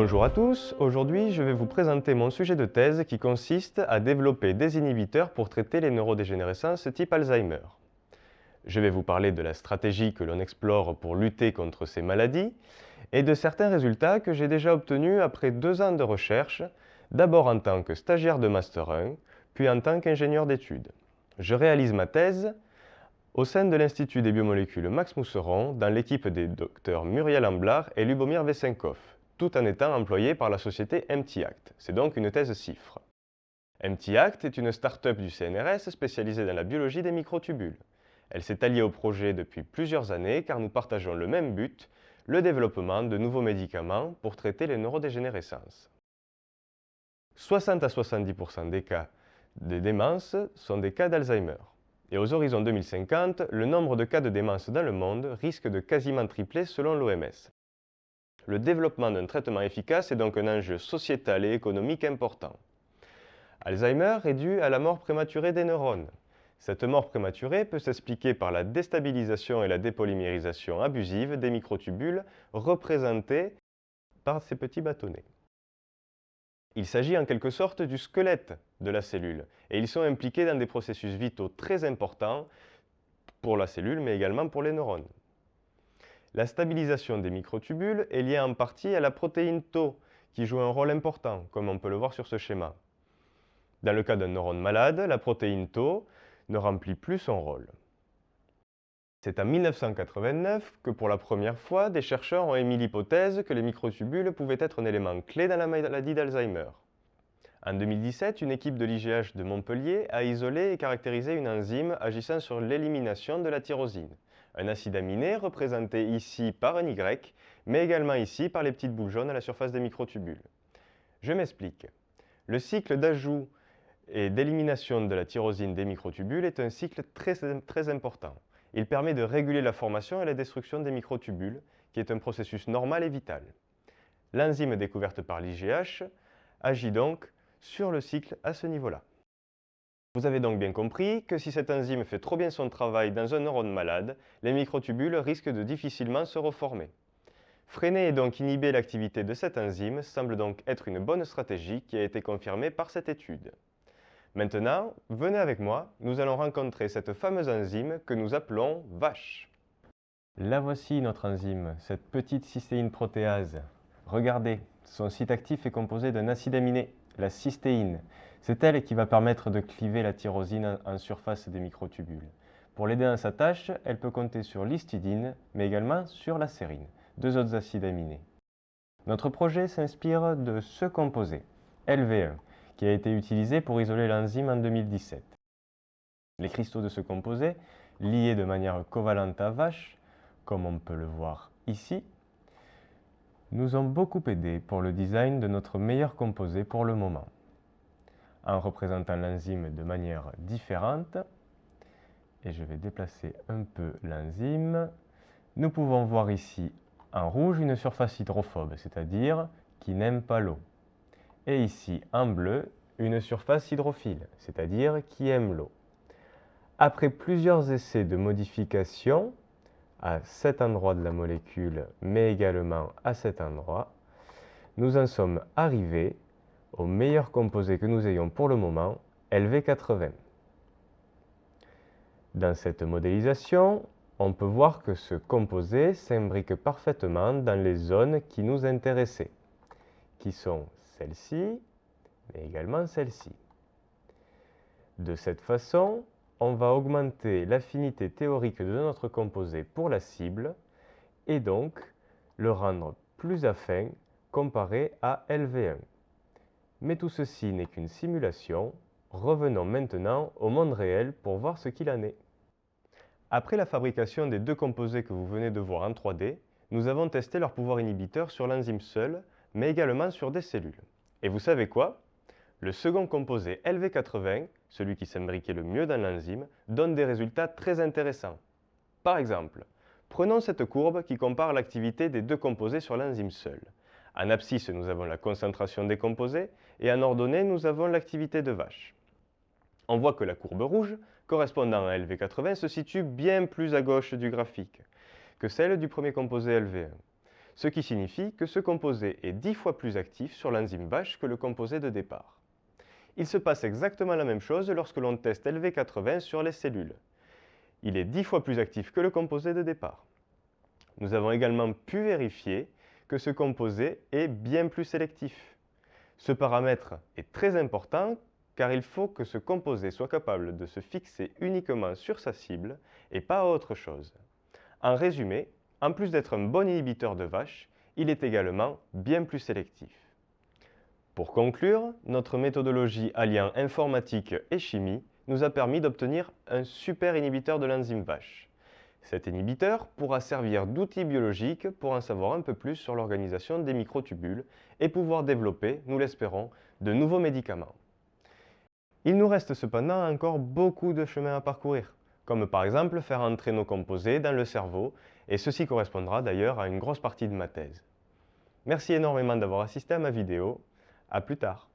Bonjour à tous, aujourd'hui je vais vous présenter mon sujet de thèse qui consiste à développer des inhibiteurs pour traiter les neurodégénérescences type Alzheimer. Je vais vous parler de la stratégie que l'on explore pour lutter contre ces maladies et de certains résultats que j'ai déjà obtenus après deux ans de recherche, d'abord en tant que stagiaire de Master 1, puis en tant qu'ingénieur d'études. Je réalise ma thèse au sein de l'Institut des biomolécules Max Mousseron dans l'équipe des docteurs Muriel Amblard et Lubomir Vesenkov tout en étant employé par la société MTACT. C'est donc une thèse CIFRE. MTACT est une start-up du CNRS spécialisée dans la biologie des microtubules. Elle s'est alliée au projet depuis plusieurs années car nous partageons le même but, le développement de nouveaux médicaments pour traiter les neurodégénérescences. 60 à 70% des cas de démence sont des cas d'Alzheimer. Et aux horizons 2050, le nombre de cas de démence dans le monde risque de quasiment tripler selon l'OMS. Le développement d'un traitement efficace est donc un enjeu sociétal et économique important. Alzheimer est dû à la mort prématurée des neurones. Cette mort prématurée peut s'expliquer par la déstabilisation et la dépolymérisation abusive des microtubules représentés par ces petits bâtonnets. Il s'agit en quelque sorte du squelette de la cellule et ils sont impliqués dans des processus vitaux très importants pour la cellule mais également pour les neurones. La stabilisation des microtubules est liée en partie à la protéine Tau, qui joue un rôle important, comme on peut le voir sur ce schéma. Dans le cas d'un neurone malade, la protéine Tau ne remplit plus son rôle. C'est en 1989 que pour la première fois, des chercheurs ont émis l'hypothèse que les microtubules pouvaient être un élément clé dans la maladie d'Alzheimer. En 2017, une équipe de l'IGH de Montpellier a isolé et caractérisé une enzyme agissant sur l'élimination de la tyrosine, un acide aminé représenté ici par un Y, mais également ici par les petites boules jaunes à la surface des microtubules. Je m'explique. Le cycle d'ajout et d'élimination de la tyrosine des microtubules est un cycle très, important. Il permet de réguler la formation et la destruction des microtubules, qui est un processus normal et vital. L'enzyme découverte par l'IGH agit donc sur le cycle à ce niveau-là. Vous avez donc bien compris que si cette enzyme fait trop bien son travail dans un neurone malade, les microtubules risquent de difficilement se reformer. Freiner et donc inhiber l'activité de cette enzyme semble donc être une bonne stratégie qui a été confirmée par cette étude. Maintenant, venez avec moi, nous allons rencontrer cette fameuse enzyme que nous appelons VACHE. La voici notre enzyme, cette petite cystéine protéase. Regardez, son site actif est composé d'un acide aminé, la cystéine. C'est elle qui va permettre de cliver la tyrosine en surface des microtubules. Pour l'aider dans sa tâche, elle peut compter sur l'histidine, mais également sur la sérine, deux autres acides aminés. Notre projet s'inspire de ce composé, LV1, qui a été utilisé pour isoler l'enzyme en 2017. Les cristaux de ce composé, liés de manière covalente à vache, comme on peut le voir ici, nous ont beaucoup aidé pour le design de notre meilleur composé pour le moment en représentant l'enzyme de manière différente. Et je vais déplacer un peu l'enzyme. Nous pouvons voir ici en rouge une surface hydrophobe, c'est-à-dire qui n'aime pas l'eau. Et ici en bleu, une surface hydrophile, c'est-à-dire qui aime l'eau. Après plusieurs essais de modification à cet endroit de la molécule, mais également à cet endroit, nous en sommes arrivés au meilleur composé que nous ayons pour le moment, LV80. Dans cette modélisation, on peut voir que ce composé s'imbrique parfaitement dans les zones qui nous intéressaient, qui sont celles-ci, mais également celles-ci. De cette façon, on va augmenter l'affinité théorique de notre composé pour la cible et donc le rendre plus affin comparé à LV1. Mais tout ceci n'est qu'une simulation. Revenons maintenant au monde réel pour voir ce qu'il en est. Après la fabrication des deux composés que vous venez de voir en 3D, nous avons testé leur pouvoir inhibiteur sur l'enzyme seule, mais également sur des cellules. Et vous savez quoi? Le second composé LV80, celui qui s'imbriquait le mieux dans l'enzyme, donne des résultats très intéressants. Par exemple, prenons cette courbe qui compare l'activité des deux composés sur l'enzyme seule. En abscisse, nous avons la concentration des composés et en ordonnée, nous avons l'activité de vache. On voit que la courbe rouge, correspondant à LV80, se situe bien plus à gauche du graphique que celle du premier composé LV1. ce qui signifie que ce composé est 10 fois plus actif sur l'enzyme VASH que le composé de départ. Il se passe exactement la même chose lorsque l'on teste LV80 sur les cellules. Il est 10 fois plus actif que le composé de départ. Nous avons également pu vérifier que ce composé est bien plus sélectif. Ce paramètre est très important car il faut que ce composé soit capable de se fixer uniquement sur sa cible et pas autre chose. En résumé, en plus d'être un bon inhibiteur de vache, il est également bien plus sélectif. Pour conclure, notre méthodologie alliant informatique et chimie nous a permis d'obtenir un super inhibiteur de l'enzyme vache. Cet inhibiteur pourra servir d'outil biologique pour en savoir un peu plus sur l'organisation des microtubules et pouvoir développer, nous l'espérons, de nouveaux médicaments. Il nous reste cependant encore beaucoup de chemin à parcourir, comme par exemple faire entrer nos composés dans le cerveau, et ceci correspondra d'ailleurs à une grosse partie de ma thèse. Merci énormément d'avoir assisté à ma vidéo, à plus tard